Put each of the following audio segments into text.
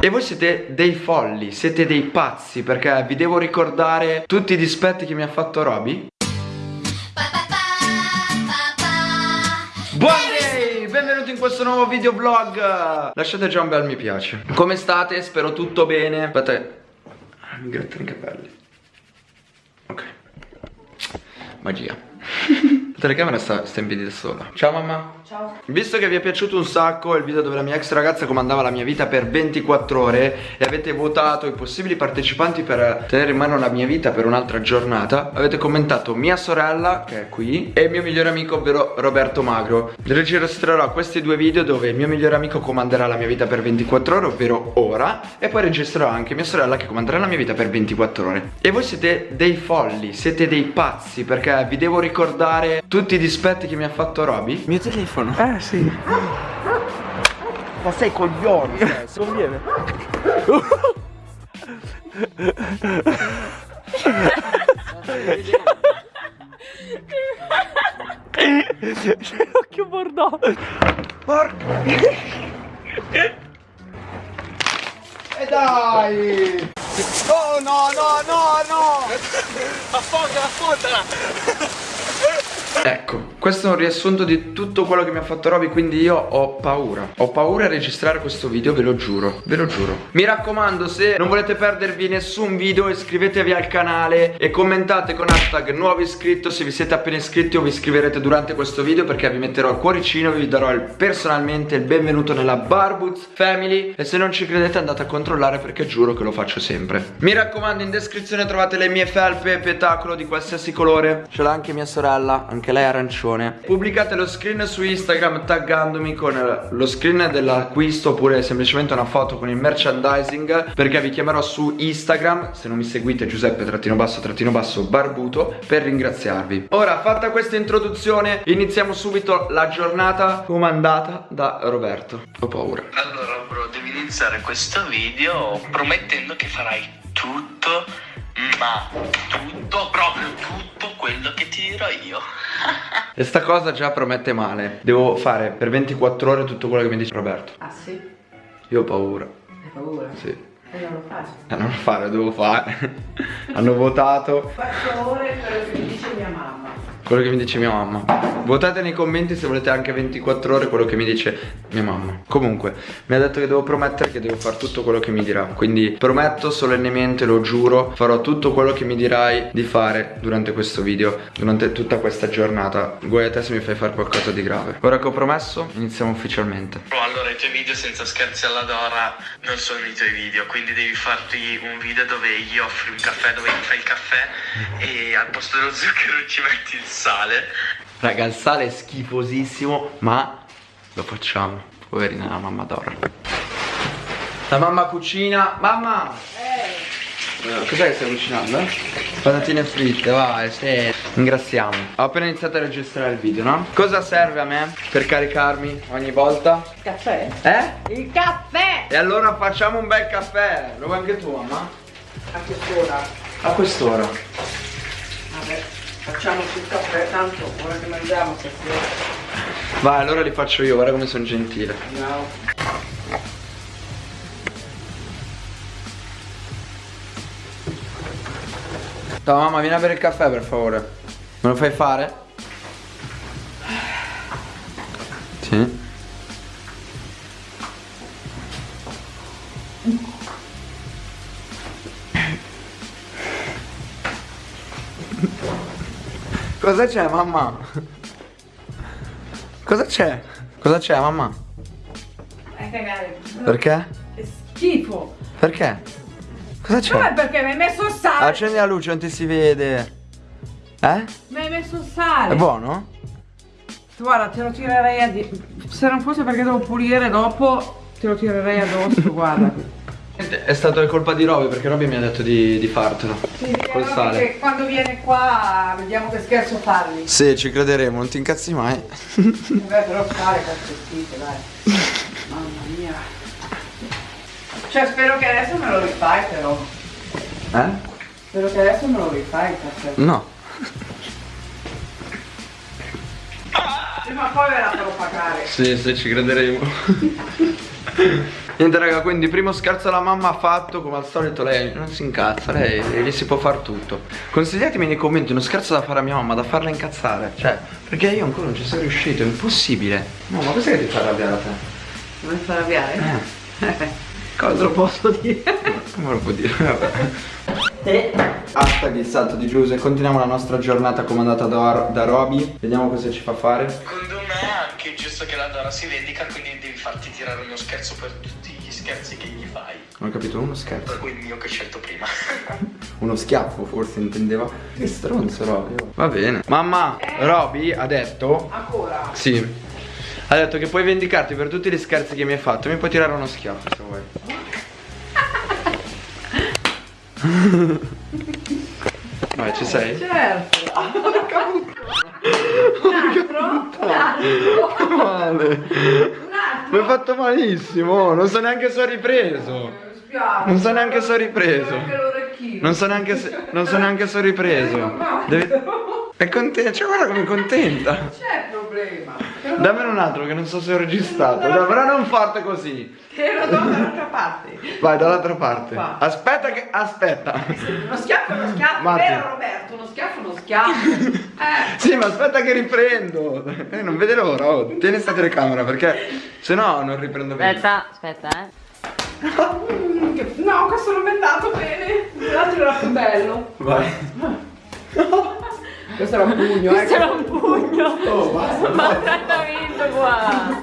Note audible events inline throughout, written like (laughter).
E voi siete dei folli, siete dei pazzi perché vi devo ricordare tutti i dispetti che mi ha fatto Roby? Buongiorno, benvenuti in questo nuovo video vlog. Lasciate già un bel mi piace. Come state? Spero tutto bene. Aspetta, mi grattano i capelli. Ok. Magia La telecamera sta, sta in piedi da sola. Ciao mamma. Ciao. Visto che vi è piaciuto un sacco il video dove la mia ex ragazza comandava la mia vita per 24 ore E avete votato i possibili partecipanti per tenere in mano la mia vita per un'altra giornata Avete commentato mia sorella, che è qui, e il mio migliore amico, ovvero Roberto Magro. Registrerò questi due video dove il mio migliore amico comanderà la mia vita per 24 ore, ovvero ora E poi registrerò anche mia sorella che comanderà la mia vita per 24 ore. E voi siete dei folli, siete dei pazzi perché vi devo ricordare tutti i dispetti che mi ha fatto Roby Mio telefono. Eh sì Ma sei coglioni, cioè, se conviene. C'è l'occhio bordeaux. Porca E dai Oh no no no no Affondala, affondala. Ecco, questo è un riassunto di tutto quello che mi ha fatto Roby Quindi io ho paura. Ho paura a registrare questo video, ve lo giuro Ve lo giuro. Mi raccomando, se non volete perdervi nessun video Iscrivetevi al canale E commentate con hashtag nuovo iscritto. Se vi siete appena iscritti o vi iscriverete durante questo video Perché vi metterò il cuoricino Vi darò il, personalmente il benvenuto nella Barboots Family. E se non ci credete andate a controllare Perché giuro che lo faccio sempre. Mi raccomando, in descrizione trovate le mie felpe Petacolo di qualsiasi colore. Ce l'ha anche mia sorella Anche lei è arancione Pubblicate lo screen su Instagram taggandomi con lo screen dell'acquisto Oppure semplicemente una foto con il merchandising Perché vi chiamerò su Instagram Se non mi seguite Giuseppe trattino basso trattino basso barbuto Per ringraziarvi. Ora fatta questa introduzione Iniziamo subito la giornata comandata da Roberto. Ho paura. Allora bro, devi iniziare questo video promettendo che farai tutto, ma tutto, proprio tutto quello che ti dirò io. (laughs) E sta cosa già promette male Devo fare per 24 ore tutto quello che mi dice Roberto Ah sì? Io ho paura Hai paura? Sì E non lo faccio. Eh, non lo fare, lo devo fare (laughs) Hanno votato Faccio ore quello che mi dice mia mamma. Quello che mi dice mia mamma. Votate nei commenti se volete anche 24 ore quello che mi dice mia mamma. Comunque, mi ha detto che devo promettere che devo fare tutto quello che mi dirà. Quindi prometto solennemente, lo giuro Farò tutto quello che mi dirai di fare durante questo video Durante tutta questa giornata. Guai a te se mi fai fare qualcosa di grave. Ora che ho promesso, iniziamo ufficialmente. Allora i tuoi video senza scherzi alla Dora non sono i tuoi video, quindi devi farti un video dove gli offri un caffè, dove gli fai il caffè e al posto dello zucchero ci metti il sale. Raga, il sale è schifosissimo Ma lo facciamo Poverina la mamma Dora La mamma cucina Mamma Eh, Cos'è che stai cucinando? Patatine fritte, vai, sì Ringraziamo Ho appena iniziato a registrare il video, no? Cosa serve a me per caricarmi ogni volta? Il caffè? Eh? Il caffè! E allora facciamo un bel caffè Lo vuoi anche tu, mamma? A quest'ora. A quest'ora facciamoci il caffè, tanto ora che mangiamo stasera. Vai, allora li faccio io, guarda come sono gentile Andiamo. Ciao mamma, vieni a bere il caffè per favore Me lo fai fare? Sì Cosa c'è mamma? Cosa c'è? Cosa c'è mamma? Vai cagare. Perché? Che schifo. Perché? Cosa è c'è? perché mi hai messo il sale. Accendi la luce, non ti si vede Eh? Mi hai messo il sale. È buono? Guarda, te lo tirerei a di... Se non fosse perché devo pulire dopo, te lo tirerei addosso, guarda. È stato colpa di Roby perché Roby mi ha detto di, di fartelo Sì, Col sale che quando viene qua vediamo che scherzo fargli. Sì, ci crederemo, non ti incazzi mai Beh, però fare calzettite, dai. Mamma mia. Cioè, spero che adesso me lo rifai, però. Eh? Spero che adesso me lo rifai il caffè. No Prima o poi ve la farò pagare. Sì, sì, ci crederemo (laughs) Niente raga, quindi primo scherzo alla mamma fatto, come al solito lei non si incazza, lei gli si può fare tutto. Consigliatemi nei commenti uno scherzo da fare a mia mamma, da farla incazzare. Cioè, perché io ancora non ci sono riuscito, è impossibile. No, ma cos'è che ti fa arrabbiare a te? Non mi fa arrabbiare? Eh, (laughs) Cosa lo posso dire? come lo può dire? Vabbè. Hashtag il salto di Giuse, continuiamo la nostra giornata comandata da, da Roby. Vediamo cosa ci fa fare. Secondo me è anche giusto che la Dora si vendica, quindi devi farti tirare uno scherzo per tutti scherzi che gli fai. Non ho capito, uno scherzo. Per cui il mio che ho scelto prima. (laughs) Uno schiaffo forse intendeva. Che stronzo Roby. Va bene. Mamma, Roby ha detto Ancora? Sì. Ha detto che puoi vendicarti per tutti gli scherzi che mi hai fatto. Mi puoi tirare uno schiaffo se vuoi. (laughs) Vai, ci sei? Certo. (laughs) Porca puttana. Un altro? Male. Mi hai fatto malissimo. Non so neanche se ho ripreso. Non so neanche se ho ripreso. Non so neanche se, non so neanche se ho ripreso. (laughs) È contenta. Cioè, guarda come è contenta. C'è problema. Dammene un altro che non so se ho registrato. Dai, però non forte così. te lo do dall'altra parte. Vai dall'altra parte. Qua. Aspetta che. Aspetta. Uno schiaffo è uno schiaffo, vero Roberto? Uno schiaffo è uno schiaffo. (laughs) Eh. Sì, ma aspetta che riprendo. Eh, non vede l'ora. Oh, tieni sta telecamera perché se no non riprendo bene. Aspetta, aspetta, eh. Che- No, questo non mi è andato bene. L'altro era più bello. Vai. Questo era un pugno, Questo eh. era un pugno. Oh, basta. Maltrattamento qua.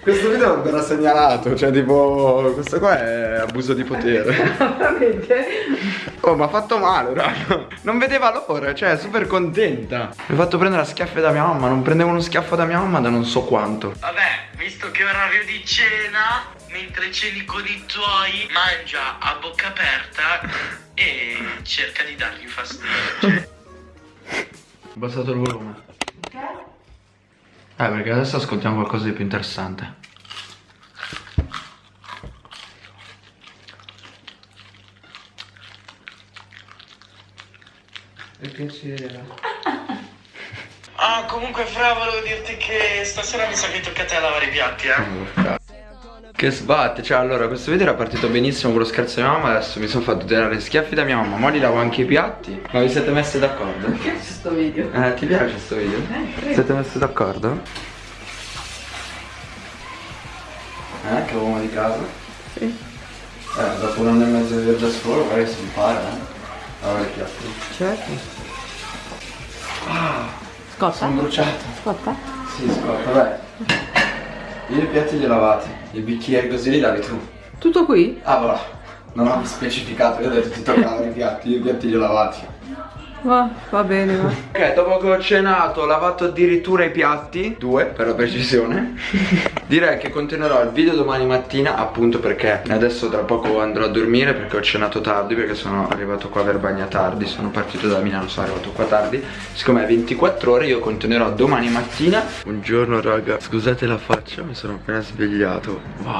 Questo video verrà segnalato, cioè tipo. Questo qua è abuso di potere. (laughs) Veramente. Oh, ma ha fatto male, raga. Non vedeva l'ora, cioè, è super contenta. Mi ha fatto prendere a schiaffi da mia mamma. Non prendevo uno schiaffo da mia mamma da non so quanto. Vabbè, visto che è orario di cena, mentre ceni con i tuoi, mangia a bocca aperta e cerca di dargli fastidio. (laughs) Ho abbassato il volume. Eh, perché adesso ascoltiamo qualcosa di più interessante. Che piacere. Ah, comunque, Fra, volevo dirti che stasera mi sa che tocca a te lavare i piatti, eh. Che sbatte, cioè allora questo video era partito benissimo con lo scherzo di mamma Adesso mi sono fatto tirare schiaffi da mia mamma Ma li lavo anche i piatti Ma vi siete messi d'accordo? Che c'è sto video? Eh, ti piace questo video? Eh, credo. Siete messi d'accordo? Eh, che uomo di casa? Sì. Eh, dopo un anno e mezzo di viaggio a scuola magari si impara, eh Lavare i piatti Certo. Scotta? Sono bruciato Scotta? Sì, scorta, vai Io i piatti li ho lavati I bicchieri così li lavi tu Tutto qui? Ah, voilà. Non ho specificato, io ho detto ti tocca lavare i piatti, io i piatti li ho lavati. Va, va bene, va. Ok, dopo che ho cenato, ho lavato addirittura i piatti, due per la precisione. (laughs) Direi che continuerò il video domani mattina, appunto perché adesso tra poco andrò a dormire perché ho cenato tardi, perché sono arrivato qua a Verbagna tardi, sono partito da Milano, sono arrivato qua tardi. Siccome è 24 ore, io continuerò domani mattina. Buongiorno raga, scusate la faccia, mi sono appena svegliato. Wow,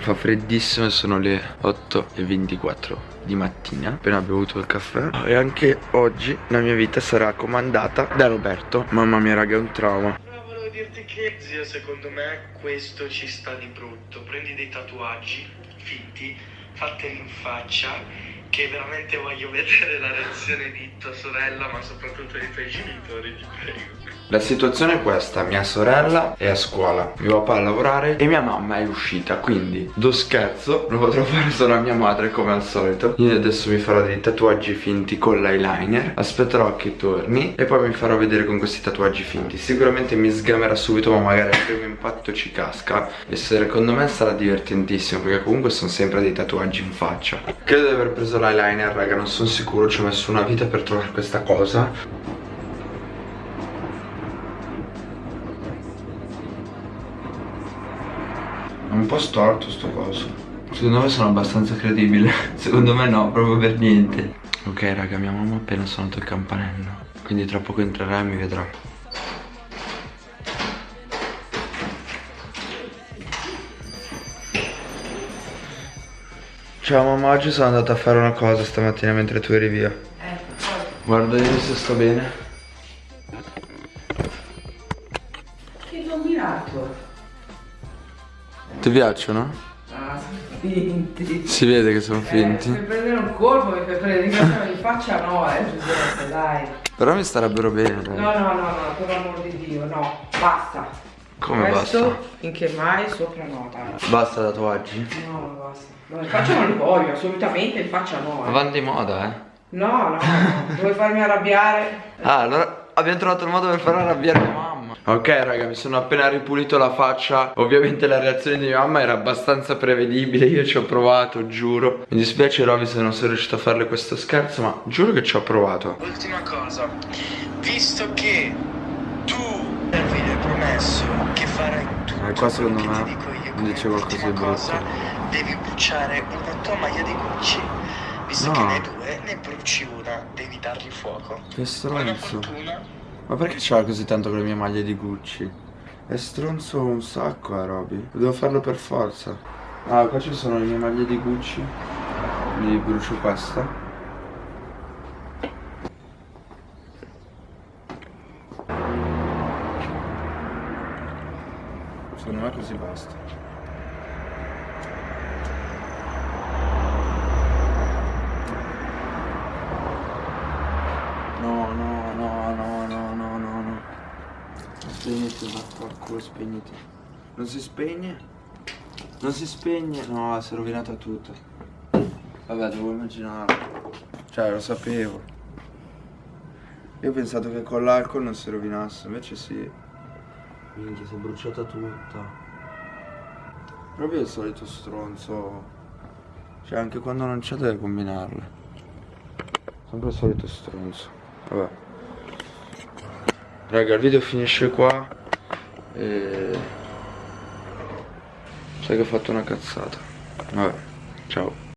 fa freddissimo e sono le 8 e 24 di mattina appena bevuto il caffè. E anche oggi la mia vita sarà comandata da Roberto. Mamma mia raga è un trauma. Però volevo dirti che, zio, secondo me questo ci sta di brutto. Prendi dei tatuaggi finti, fateli in faccia, che veramente voglio vedere la reazione di tua sorella, ma soprattutto dei tuoi genitori, ti prego. la situazione è questa mia sorella è a scuola mio papà a lavorare e mia mamma è uscita quindi do scherzo lo potrò fare solo a mia madre come al solito. Io adesso mi farò dei tatuaggi finti con l'eyeliner aspetterò che torni e poi mi farò vedere con questi tatuaggi finti. Sicuramente mi sgamerà subito ma magari al primo impatto ci casca. E secondo me sarà divertentissimo perché comunque sono sempre dei tatuaggi in faccia. Credo di aver preso l'eyeliner raga non sono sicuro ci ho messo una vita per trovare questa cosa. È un po' storto sto coso. Secondo me sono abbastanza credibile. (laughs) Secondo me no, proprio per niente. Ok raga, mia mamma ha appena suonato il campanello. Quindi tra poco entrerà e mi vedrà Ciao mamma, oggi sono andato a fare una cosa stamattina mentre tu eri via Guarda io se sto bene Che dominato. Ti piacciono? Ah, finti. Si vede che sono Eh, finti. per prendere un colpo e per prendere in faccia no, eh, Giuseppe, dai. Però mi starebbero bene. dai. No, no, no, no, per l'amor di Dio, no, basta. Come Questo basta? finché mai sopra no, dai. Basta tatuaggi? No, basta. No, in faccia non li voglio, assolutamente in faccia no. Ma Eh. vanno di moda, eh. No, no, no, vuoi farmi arrabbiare? Ah, allora abbiamo trovato il modo per far arrabbiare mia mamma. Ok, raga, mi sono appena ripulito la faccia. Ovviamente la reazione di mia mamma era abbastanza prevedibile. Io ci ho provato, giuro. Mi dispiace, Roby, se non sono riuscito a farle questo scherzo, ma giuro che ci ho provato. Ultima cosa, visto che tu promesso che farai tutto Eh, qua secondo me dico io, dice qualcosa di brutto. devi bruciare una tua maglia di Gucci. Visto No. che ne due, ne bruci una, devi dargli fuoco. Che stronzo. Ma perché c'ha così tanto con le mie maglie di Gucci? È stronzo un sacco, eh, Roby. Devo farlo per forza. Ah, qua ci sono le mie maglie di Gucci. Quindi brucio questa. Secondo me così basta. No, no, no, no, no, no, no, no. Spegniti, vaffanculo, spegniti. Non si spegne? Non si spegne? No, si è rovinata tutta. Vabbè, devo immaginarlo. Cioè, lo sapevo. Io ho pensato che con l'alcol non si rovinasse, invece sì. Minchia, si è bruciata tutta. Proprio il solito stronzo. Cioè, anche quando non c'è deve combinarle. Sempre il solito stronzo. Vabbè. Raga, il video finisce qua. E... Sai che ho fatto una cazzata. Vabbè, ciao.